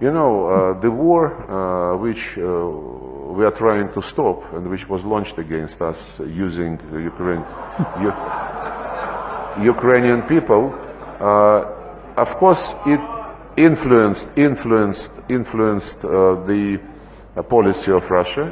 You know, uh, the war uh, which uh, we are trying to stop and which was launched against us using Ukraine, Ukrainian people, of course, it influenced influenced influenced the policy of Russia.